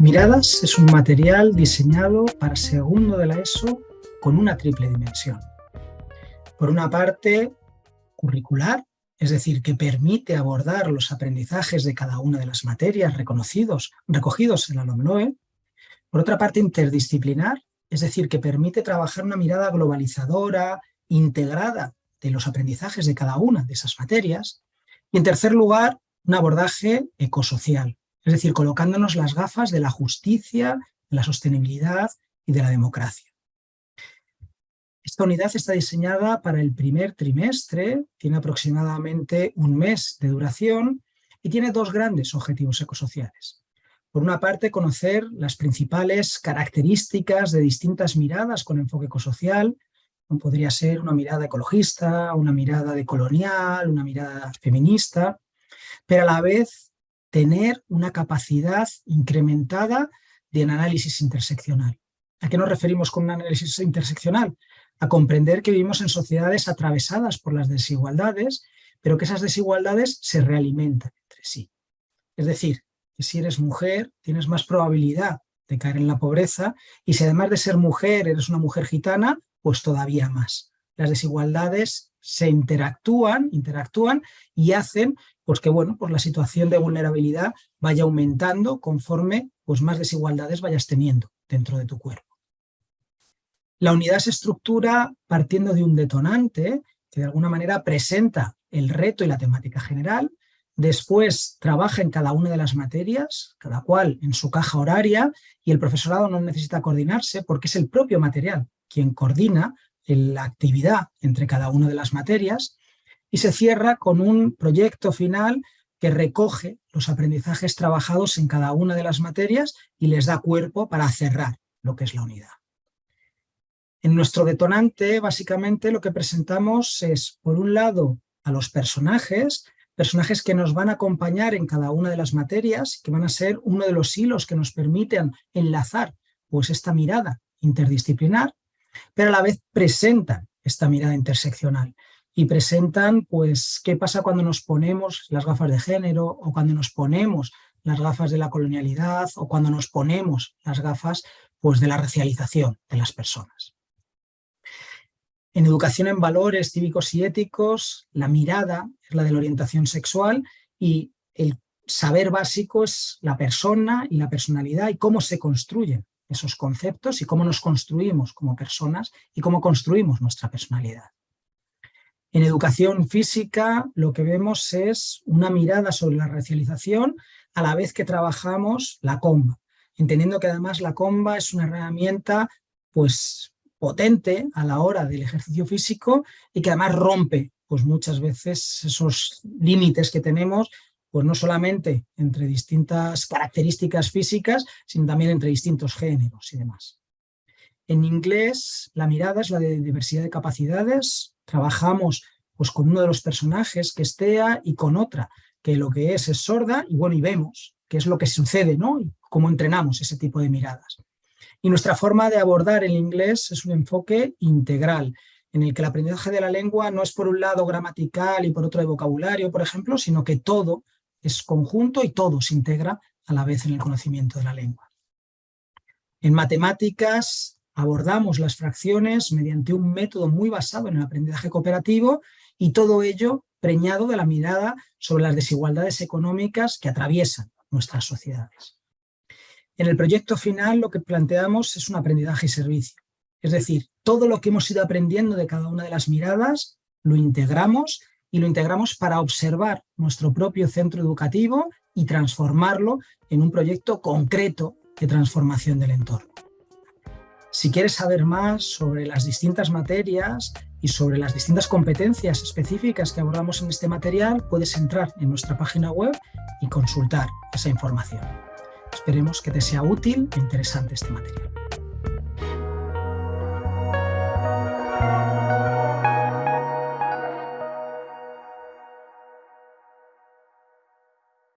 Miradas es un material diseñado para segundo de la ESO con una triple dimensión. Por una parte, curricular, es decir, que permite abordar los aprendizajes de cada una de las materias reconocidos, recogidos en la LOMLOE. Por otra parte, interdisciplinar, es decir, que permite trabajar una mirada globalizadora, integrada de los aprendizajes de cada una de esas materias. Y en tercer lugar, un abordaje ecosocial, es decir, colocándonos las gafas de la justicia, de la sostenibilidad y de la democracia. Esta unidad está diseñada para el primer trimestre, tiene aproximadamente un mes de duración y tiene dos grandes objetivos ecosociales. Por una parte, conocer las principales características de distintas miradas con enfoque ecosocial, podría ser una mirada ecologista, una mirada decolonial, una mirada feminista, pero a la vez tener una capacidad incrementada de análisis interseccional. ¿A qué nos referimos con un análisis interseccional? A comprender que vivimos en sociedades atravesadas por las desigualdades, pero que esas desigualdades se realimentan entre sí. Es decir, que si eres mujer tienes más probabilidad de caer en la pobreza y si además de ser mujer eres una mujer gitana, pues todavía más. Las desigualdades se interactúan, interactúan y hacen pues que bueno, pues la situación de vulnerabilidad vaya aumentando conforme pues más desigualdades vayas teniendo dentro de tu cuerpo. La unidad se estructura partiendo de un detonante que de alguna manera presenta el reto y la temática general, después trabaja en cada una de las materias, cada cual en su caja horaria, y el profesorado no necesita coordinarse porque es el propio material quien coordina la actividad entre cada una de las materias, y se cierra con un proyecto final que recoge los aprendizajes trabajados en cada una de las materias y les da cuerpo para cerrar lo que es la unidad. En nuestro detonante, básicamente, lo que presentamos es, por un lado, a los personajes, personajes que nos van a acompañar en cada una de las materias, que van a ser uno de los hilos que nos permiten enlazar pues, esta mirada interdisciplinar, pero a la vez presentan esta mirada interseccional y presentan pues qué pasa cuando nos ponemos las gafas de género o cuando nos ponemos las gafas de la colonialidad o cuando nos ponemos las gafas pues de la racialización de las personas. En educación en valores cívicos y éticos, la mirada es la de la orientación sexual y el saber básico es la persona y la personalidad y cómo se construyen esos conceptos y cómo nos construimos como personas y cómo construimos nuestra personalidad. En educación física lo que vemos es una mirada sobre la racialización a la vez que trabajamos la comba, entendiendo que además la comba es una herramienta pues, potente a la hora del ejercicio físico y que además rompe pues, muchas veces esos límites que tenemos pues no solamente entre distintas características físicas, sino también entre distintos géneros y demás. En inglés, la mirada es la de diversidad de capacidades, trabajamos pues con uno de los personajes que es Tea y con otra que lo que es es sorda y bueno, y vemos qué es lo que sucede, ¿no? Y cómo entrenamos ese tipo de miradas. Y nuestra forma de abordar el inglés es un enfoque integral, en el que el aprendizaje de la lengua no es por un lado gramatical y por otro de vocabulario, por ejemplo, sino que todo es conjunto y todo se integra a la vez en el conocimiento de la lengua. En matemáticas abordamos las fracciones mediante un método muy basado en el aprendizaje cooperativo y todo ello preñado de la mirada sobre las desigualdades económicas que atraviesan nuestras sociedades. En el proyecto final lo que planteamos es un aprendizaje y servicio. Es decir, todo lo que hemos ido aprendiendo de cada una de las miradas lo integramos y lo integramos para observar nuestro propio centro educativo y transformarlo en un proyecto concreto de transformación del entorno. Si quieres saber más sobre las distintas materias y sobre las distintas competencias específicas que abordamos en este material, puedes entrar en nuestra página web y consultar esa información. Esperemos que te sea útil e interesante este material.